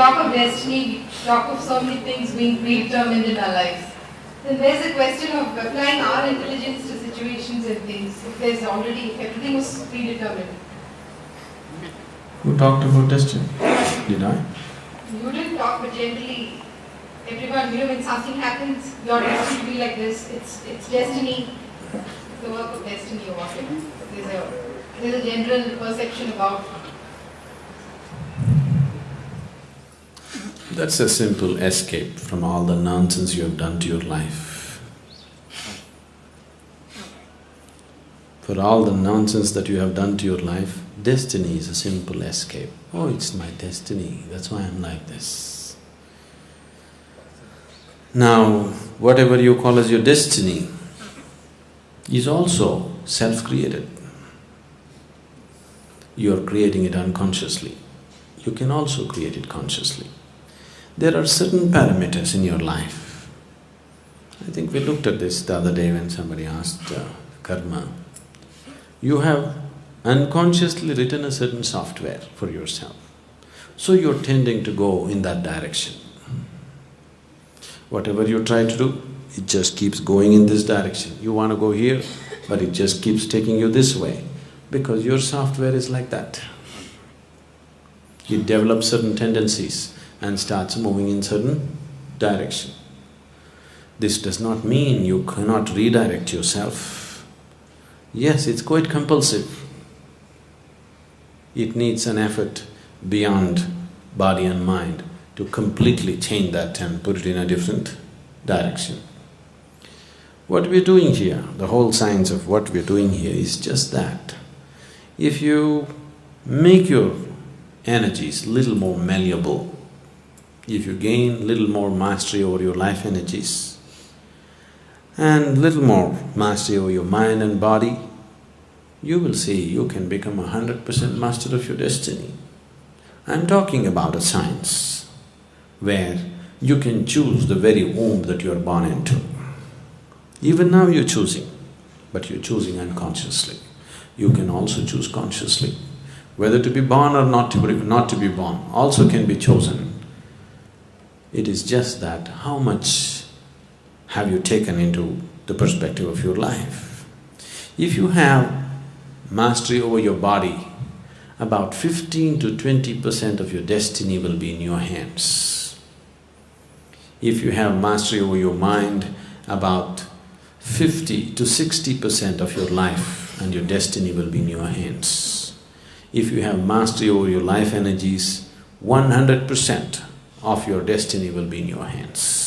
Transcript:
talk of destiny, we talk of so many things being predetermined in our lives. Then there's a question of applying our intelligence to situations and things. If there's already, if everything was predetermined. Who talked about destiny? Did I? You didn't talk, but generally, everyone, you know, when something happens, you're destined to be like this. It's it's destiny, it's the work of destiny or whatever. There's a there's a general perception about That's a simple escape from all the nonsense you have done to your life. For all the nonsense that you have done to your life, destiny is a simple escape. Oh, it's my destiny, that's why I'm like this. Now, whatever you call as your destiny is also self-created. You are creating it unconsciously. You can also create it consciously. There are certain parameters in your life. I think we looked at this the other day when somebody asked uh, karma. You have unconsciously written a certain software for yourself, so you're tending to go in that direction. Whatever you try to do, it just keeps going in this direction. You want to go here, but it just keeps taking you this way, because your software is like that. It develops certain tendencies and starts moving in certain direction. This does not mean you cannot redirect yourself. Yes, it's quite compulsive. It needs an effort beyond body and mind to completely change that and put it in a different direction. What we're doing here, the whole science of what we're doing here is just that. If you make your energies little more malleable, if you gain little more mastery over your life energies and little more mastery over your mind and body, you will see you can become a hundred percent master of your destiny. I'm talking about a science where you can choose the very womb that you are born into. Even now you're choosing, but you're choosing unconsciously. You can also choose consciously. Whether to be born or not to be, not to be born also can be chosen. It is just that how much have you taken into the perspective of your life. If you have mastery over your body, about fifteen to twenty percent of your destiny will be in your hands. If you have mastery over your mind, about fifty to sixty percent of your life and your destiny will be in your hands. If you have mastery over your life energies, one hundred percent of your destiny will be in your hands.